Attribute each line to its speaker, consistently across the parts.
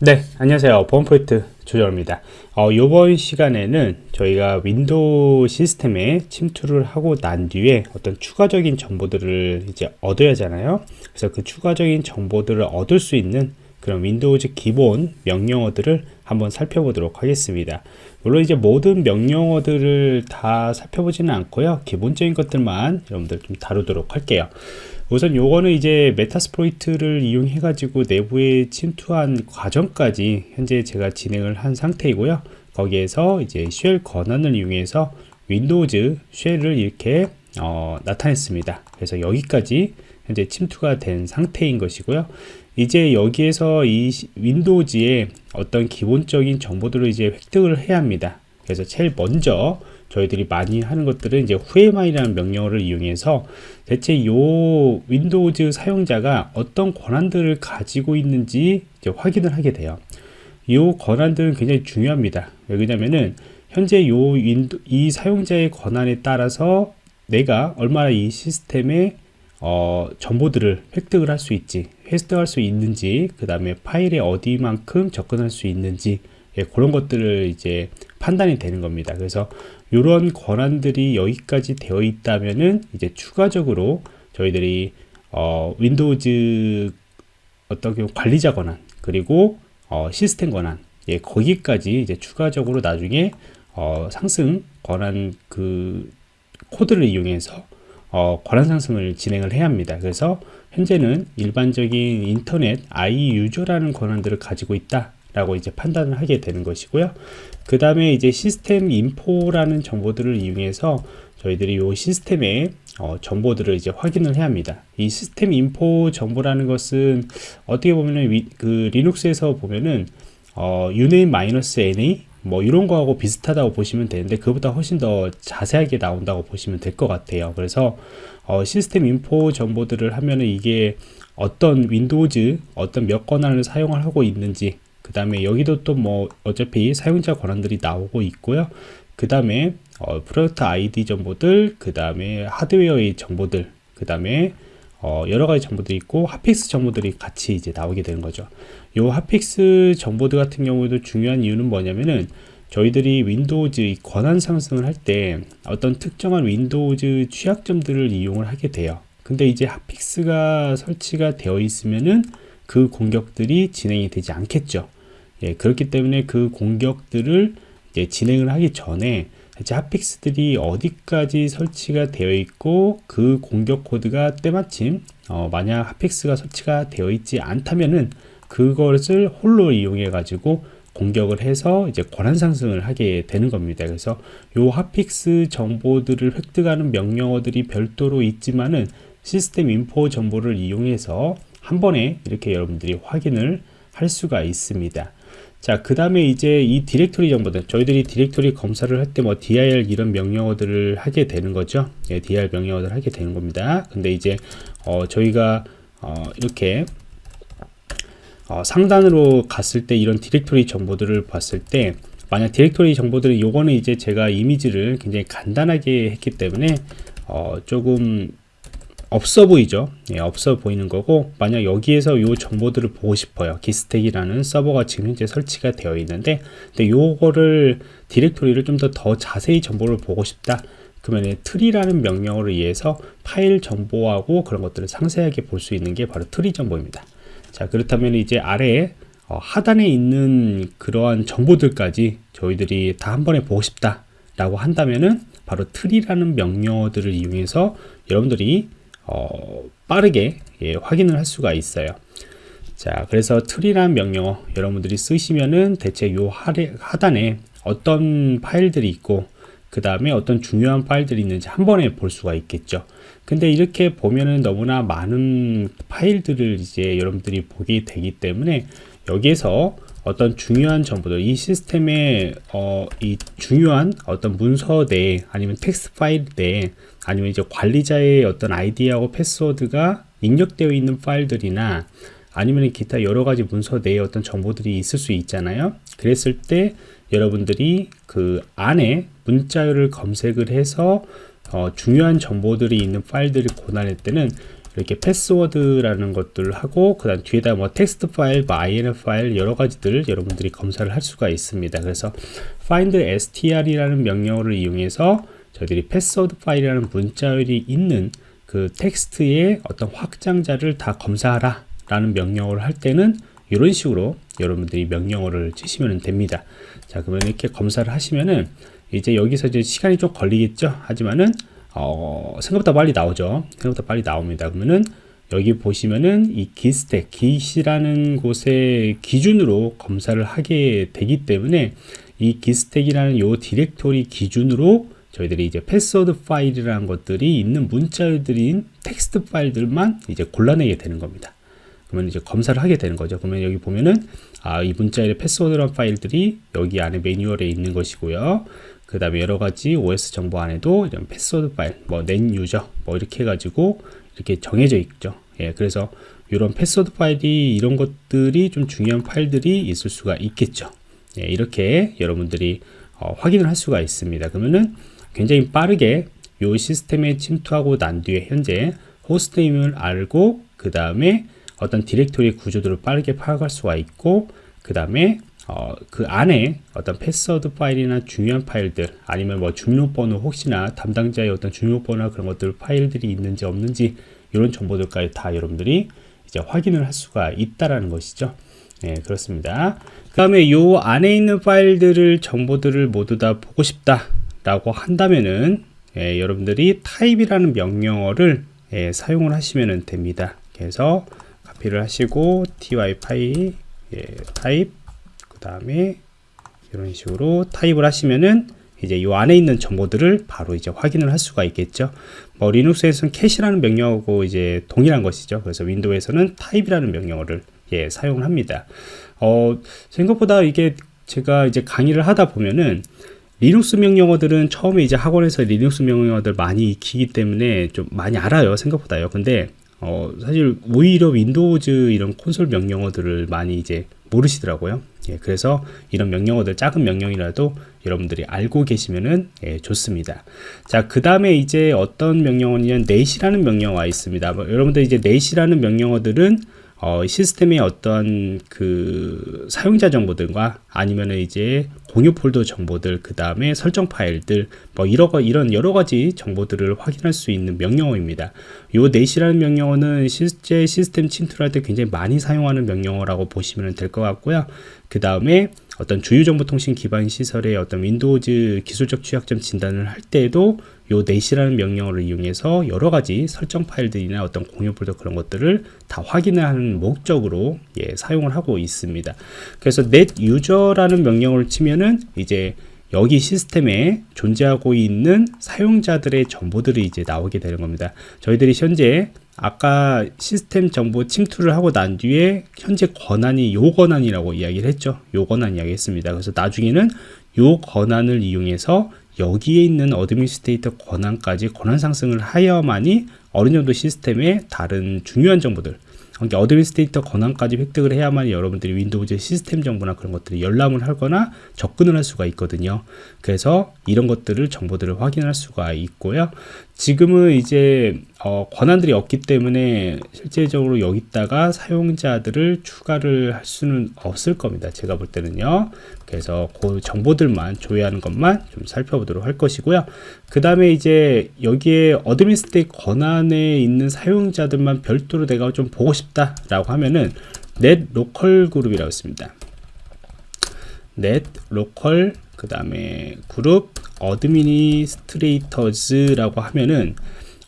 Speaker 1: 네 안녕하세요. 보안 프로젝트 조정원입니다. 어, 이번 시간에는 저희가 윈도우 시스템에 침투를 하고 난 뒤에 어떤 추가적인 정보들을 이제 얻어야 하잖아요. 그래서 그 추가적인 정보들을 얻을 수 있는 그런 윈도우즈 기본 명령어들을 한번 살펴보도록 하겠습니다. 물론 이제 모든 명령어들을 다 살펴보지는 않고요. 기본적인 것들만 여러분들 좀 다루도록 할게요 우선 요거는 이제 Metasploit를 이용해 가지고 내부에 침투한 과정까지 현재 제가 진행을 한 상태이고요. 거기에서 이제 shell 권한을 이용해서 윈도우즈 shell을 이렇게 어, 나타냈습니다. 그래서 여기까지 현재 침투가 된 상태인 것이고요. 이제 여기에서 이 윈도우즈의 어떤 기본적인 정보들을 이제 획득을 해야 합니다. 그래서 제일 먼저 저희들이 많이 하는 것들은 이제 whoami라는 명령어를 이용해서 대체 요 윈도우즈 사용자가 어떤 권한들을 가지고 있는지 확인을 하게 돼요. 이 권한들은 굉장히 중요합니다. 왜냐면은 현재 요 윈도 이 사용자의 권한에 따라서 내가 얼마나 이 시스템에 어, 정보들을 획득을 할 수 있지 획득할 수 있는지 그 다음에 파일에 어디만큼 접근할 수 있는지 예, 그런 것들을 이제 판단이 되는 겁니다. 그래서 이런 권한들이 여기까지 되어 있다면은 이제 추가적으로 저희들이 어, 윈도우즈 어떤 경우 관리자 권한 그리고 어, 시스템 권한 예, 거기까지 이제 추가적으로 나중에 어, 상승 권한 그 코드를 이용해서 어, 권한 상승을 진행을 해야 합니다. 그래서 현재는 일반적인 인터넷 i user라는 권한들을 가지고 있다 라고 이제 판단을 하게 되는 것이고요. 그 다음에 이제 시스템 인포라는 정보들을 이용해서 저희들이 이 시스템의 어, 정보들을 이제 확인을 해야 합니다. 이 시스템 인포 정보라는 것은 어떻게 보면은 위, 그 리눅스에서 보면은 어, uname-na 뭐 이런 거하고 비슷하다고 보시면 되는데 그보다 훨씬 더 자세하게 나온다고 보시면 될 것 같아요. 그래서 어, 시스템 인포 정보들을 하면은 이게 어떤 윈도우즈 어떤 몇 권한을 사용을 하고 있는지 그 다음에 여기도 또 뭐 어차피 사용자 권한들이 나오고 있고요. 그 다음에 어, 프로젝트 아이디 정보들 그 다음에 하드웨어의 정보들 그 다음에 어, 여러 가지 정보들이 있고 핫픽스 정보들이 같이 이제 나오게 되는 거죠. 요 핫픽스 정보들 같은 경우에도 중요한 이유는 뭐냐면은 저희들이 윈도우즈 권한 상승을 할 때 어떤 특정한 윈도우즈 취약점들을 이용을 하게 돼요. 근데 이제 핫픽스가 설치가 되어 있으면은 그 공격들이 진행이 되지 않겠죠 예, 그렇기 때문에 그 공격들을 예, 진행을 하기 전에 핫픽스들이 어디까지 설치가 되어 있고 그 공격 코드가 때마침 어, 만약 핫픽스가 설치가 되어 있지 않다면은 그것을 홀로 이용해 가지고 공격을 해서 이제 권한 상승을 하게 되는 겁니다. 그래서 요 핫픽스 정보들을 획득하는 명령어들이 별도로 있지만은 시스템 인포 정보를 이용해서 한 번에 이렇게 여러분들이 확인을 할 수가 있습니다. 자, 그 다음에 이제 이 디렉토리 정보들, 저희들이 디렉토리 검사를 할 때 뭐 dir 이런 명령어들을 하게 되는 거죠. 예, dir 명령어들을 하게 되는 겁니다. 근데 이제, 어, 저희가, 어, 이렇게, 어, 상단으로 갔을 때 이런 디렉토리 정보들을 봤을 때, 만약 디렉토리 정보들은 요거는 이제 제가 이미지를 굉장히 간단하게 했기 때문에, 어, 조금 없어 보이죠? 예, 없어 보이는 거고 만약 여기에서 요 정보들을 보고 싶어요. 기스택이라는 서버가 지금 현재 설치가 되어 있는데 근데 요거를 디렉토리를 좀 더 더 자세히 정보를 보고 싶다? 그러면 트리라는 명령어를 의해서 파일 정보하고 그런 것들을 상세하게 볼 수 있는 게 바로 트리 정보입니다. 자 그렇다면 이제 아래에 어, 하단에 있는 그러한 정보들까지 저희들이 다 한 번에 보고 싶다 라고 한다면은 바로 트리라는 명령어들을 이용해서 여러분들이 어, 빠르게 예, 확인을 할 수가 있어요. 자 그래서 트리라는 명령어 여러분들이 쓰시면은 대체 요 하단에 어떤 파일들이 있고 그 다음에 어떤 중요한 파일들이 있는지 한 번에 볼 수가 있겠죠. 근데 이렇게 보면은 너무나 많은 파일들을 이제 여러분들이 보게 되기 때문에 여기에서 어떤 중요한 정보들 이 시스템의 어, 이 중요한 어떤 문서 내 아니면 텍스트 파일 내 아니면 이제 관리자의 어떤 아이디하고 패스워드가 입력되어 있는 파일들이나 아니면 기타 여러 가지 문서 내에 어떤 정보들이 있을 수 있잖아요. 그랬을 때 여러분들이 그 안에 문자열을 검색을 해서 어, 중요한 정보들이 있는 파일들을 고난할 때는 이렇게 패스워드라는 것들을 하고 그 다음 뒤에다 뭐 텍스트 파일, 뭐 inf 파일 여러 가지들 여러분들이 검사를 할 수가 있습니다. 그래서 find str이라는 명령어를 이용해서 저희들이 패스워드 파일이라는 문자열이 있는 그 텍스트의 어떤 확장자를 다 검사하라 라는 명령어를 할 때는 이런 식으로 여러분들이 명령어를 치시면 됩니다. 자, 그러면 이렇게 검사를 하시면은 이제 여기서 이제 시간이 좀 걸리겠죠. 하지만은 어, 생각보다 빨리 나오죠. 생각보다 빨리 나옵니다. 그러면은 여기 보시면은 이 기스택, 기시라는 곳의 기준으로 검사를 하게 되기 때문에 이 기스택이라는 요 디렉토리 기준으로 저희들이 이제 패스워드 파일이라는 것들이 있는 문자들인 텍스트 파일들만 이제 골라내게 되는 겁니다. 그러면 이제 검사를 하게 되는 거죠. 그러면 여기 보면은 아, 이 문자의 패스워드란 파일들이 여기 안에 매뉴얼에 있는 것이고요. 그 다음에 여러 가지 OS 정보 안에도 이런 패스워드 파일, 뭐, 낸 유저, 뭐, 이렇게 해가지고 이렇게 정해져 있죠. 예, 그래서 이런 패스워드 파일이 이런 것들이 좀 중요한 파일들이 있을 수가 있겠죠. 예, 이렇게 여러분들이 어, 확인을 할 수가 있습니다. 그러면은 굉장히 빠르게 이 시스템에 침투하고 난 뒤에 현재 호스트임을 알고 그 다음에 어떤 디렉토리 구조들을 빠르게 파악할 수가 있고 그 다음에 어, 그 안에 어떤 패스워드 파일이나 중요한 파일들 아니면 뭐 중요번호 혹시나 담당자의 어떤 중요번호나 그런 것들 파일들이 있는지 없는지 이런 정보들까지 다 여러분들이 이제 확인을 할 수가 있다라는 것이죠. 네, 그렇습니다. 그 다음에 요 안에 있는 파일들을 정보들을 모두 다 보고 싶다 라고 한다면은 예, 여러분들이 타입이라는 명령어를 예, 사용을 하시면 됩니다. 그래서 카피를 하시고 ty 파일 예, 타입 그 다음에 이런 식으로 타입을 하시면은 이제 이 안에 있는 정보들을 바로 이제 확인을 할 수가 있겠죠. 뭐 리눅스에서는 캐시라는 명령어고 이제 동일한 것이죠. 그래서 윈도우에서는 타입이라는 명령어를 예, 사용을 합니다. 어, 생각보다 이게 제가 이제 강의를 하다 보면은 리눅스 명령어들은 처음에 이제 학원에서 리눅스 명령어들 많이 익히기 때문에 좀 많이 알아요 생각보다요 근데 어, 사실 오히려 윈도우즈 이런 콘솔 명령어들을 많이 이제 모르시더라고요. 예, 그래서 이런 명령어들 작은 명령이라도 여러분들이 알고 계시면은 예, 좋습니다. 자 그 다음에 이제 어떤 명령어냐면 넷이라는 명령어가 있습니다. 뭐, 여러분들 이제 넷이라는 명령어들은 어, 시스템의 어떤 그 사용자 정보들과 아니면 이제 공유 폴더 정보들 그 다음에 설정 파일들 뭐 이런 이런 여러 가지 정보들을 확인할 수 있는 명령어입니다. 요 넷이라는 명령어는 실제 시스템 침투할 때 굉장히 많이 사용하는 명령어라고 보시면 될 것 같고요. 그 다음에 어떤 주요정보통신 기반 시설의 어떤 윈도우즈 기술적 취약점 진단을 할 때에도 요 넷이라는 명령어를 이용해서 여러 가지 설정 파일들이나 어떤 공유 폴더 그런 것들을 다 확인하는 목적으로 예, 사용을 하고 있습니다. 그래서 net user라는 명령어를 치면은 이제 여기 시스템에 존재하고 있는 사용자들의 정보들이 이제 나오게 되는 겁니다. 저희들이 현재 아까 시스템 정보 침투를 하고 난 뒤에 현재 권한이 요 권한이라고 이야기를 했죠. 요 권한 이야기 했습니다. 그래서 나중에는 요 권한을 이용해서 여기에 있는 어드민스테이터 권한까지 권한 상승을 하여야만이 어느 정도 시스템의 다른 중요한 정보들 그러니까 어드민스테이터 권한까지 획득을 해야만 여러분들이 윈도우즈 시스템 정보나 그런 것들이 열람을 하거나 접근을 할 수가 있거든요. 그래서 이런 것들을 정보들을 확인할 수가 있고요. 지금은 이제 어, 권한들이 없기 때문에 실제적으로 여기다가 사용자들을 추가를 할 수는 없을 겁니다. 제가 볼 때는요. 그래서 그 정보들만 조회하는 것만 좀 살펴보도록 할 것이고요. 그 다음에 이제 여기에 어드민스테이 권한에 있는 사용자들만 별도로 내가 좀 보고 싶다 라고 하면은 넷 로컬 그룹이라고 있습니다. 넷 로컬 그 다음에 그룹 어드미니스트레이터즈라고 하면은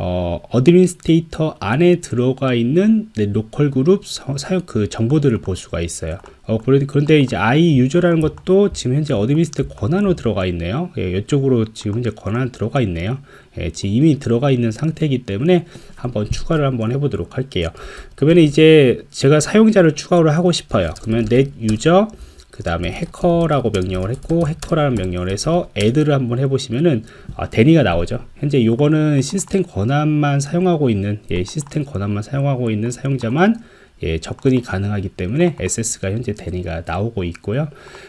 Speaker 1: 어, 어드민스테이터 안에 들어가 있는 네, 로컬 그룹 사용 그 정보들을 볼 수가 있어요. 어, 그런데 이제 i 유저라는 것도 지금 현재 어드민스테이터 권한으로 들어가 있네요. 예, 이쪽으로 지금 현재 권한 들어가 있네요. 예, 지금 이미 들어가 있는 상태이기 때문에 한번 추가를 한번 해보도록 할게요. 그러면 이제 제가 사용자를 추가를 하고 싶어요. 그러면 넷 유저 그 다음에 해커라고 명령을 했고 해커라는 명령을 해서 애드를 한번 해보시면은 아, 데니가 나오죠 현재 요거는 시스템 권한만 사용하고 있는 예, 시스템 권한만 사용하고 있는 사용자만 예, 접근이 가능하기 때문에 SS가 현재 데니가 나오고 있고요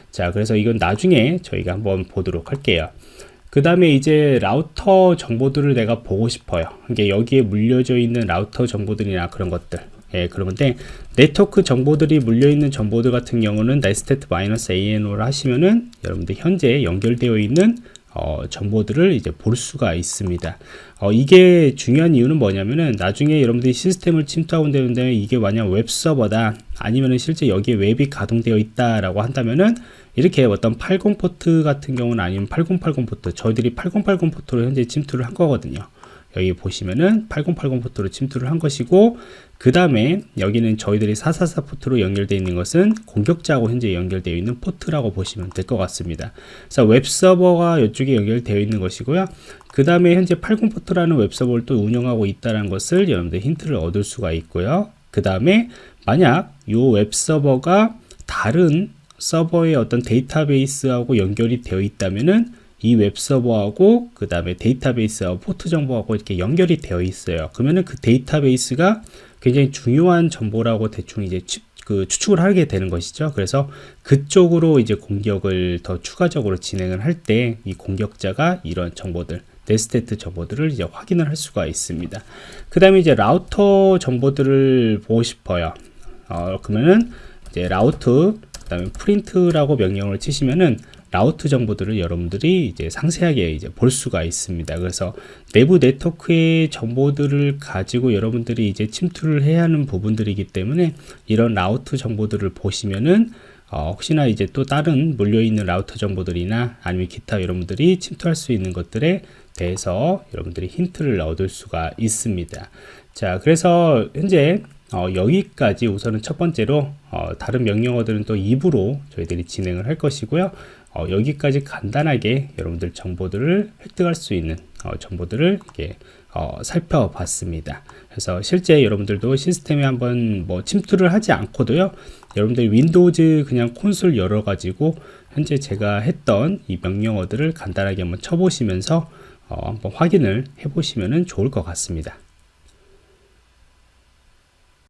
Speaker 1: 자 그래서 이건 나중에 저희가 한번 보도록 할게요 그 다음에 이제 라우터 정보들을 내가 보고 싶어요. 이게 여기에 물려져 있는 라우터 정보들이나 그런 것들. 예, 그런 건데, 네트워크 정보들이 물려있는 정보들 같은 경우는 nestet-ano를 하시면은 여러분들 현재 연결되어 있는 어, 정보들을 이제 볼 수가 있습니다. 어, 이게 중요한 이유는 뭐냐면은 나중에 여러분들이 시스템을 침투하고 되는데 이게 만약 웹 서버다 아니면은 실제 여기에 웹이 가동되어 있다 라고 한다면은 이렇게 어떤 80 포트 같은 경우는 아니면 8080 포트 저희들이 8080 포트로 현재 침투를 한 거거든요. 여기 보시면은 8080 포트로 침투를 한 것이고 그 다음에 여기는 저희들이 444 포트로 연결되어 있는 것은 공격자하고 현재 연결되어 있는 포트라고 보시면 될 것 같습니다. 그래서 웹서버가 이쪽에 연결되어 있는 것이고요. 그 다음에 현재 80 포트라는 웹서버를 또 운영하고 있다는 것을 여러분들 힌트를 얻을 수가 있고요. 그 다음에 만약 이 웹서버가 다른 서버의 어떤 데이터베이스하고 연결이 되어 있다면은 이 웹서버하고 그 다음에 데이터베이스하고 포트 정보하고 이렇게 연결이 되어 있어요. 그러면은 그 데이터베이스가 굉장히 중요한 정보라고 대충 이제 추, 그 추측을 하게 되는 것이죠. 그래서 그쪽으로 이제 공격을 더 추가적으로 진행을 할 때 이 공격자가 이런 정보들 네스테트 정보들을 이제 확인을 할 수가 있습니다. 그 다음에 이제 라우터 정보들을 보고 싶어요. 어, 그러면은 이제 라우트 그 다음에 프린트라고 명령을 치시면은 라우트 정보들을 여러분들이 이제 상세하게 이제 볼 수가 있습니다. 그래서 내부 네트워크의 정보들을 가지고 여러분들이 이제 침투를 해야 하는 부분들이기 때문에 이런 라우트 정보들을 보시면은 어, 혹시나 이제 또 다른 물려있는 라우터 정보들이나 아니면 기타 여러분들이 침투할 수 있는 것들에 대해서 여러분들이 힌트를 얻을 수가 있습니다. 자, 그래서 현재 어, 여기까지 우선은 첫 번째로 어, 다른 명령어들은 또 2부로 저희들이 진행을 할 것이고요. 어, 여기까지 간단하게 여러분들 정보들을 획득할 수 있는 어, 정보들을 이렇게 어, 살펴봤습니다. 그래서 실제 여러분들도 시스템에 한번 뭐 침투를 하지 않고도요. 여러분들 윈도우즈 그냥 콘솔 열어 가지고 현재 제가 했던 이 명령어들을 간단하게 한번 쳐보시면서 어, 한번 확인을 해보시면 좋을 것 같습니다.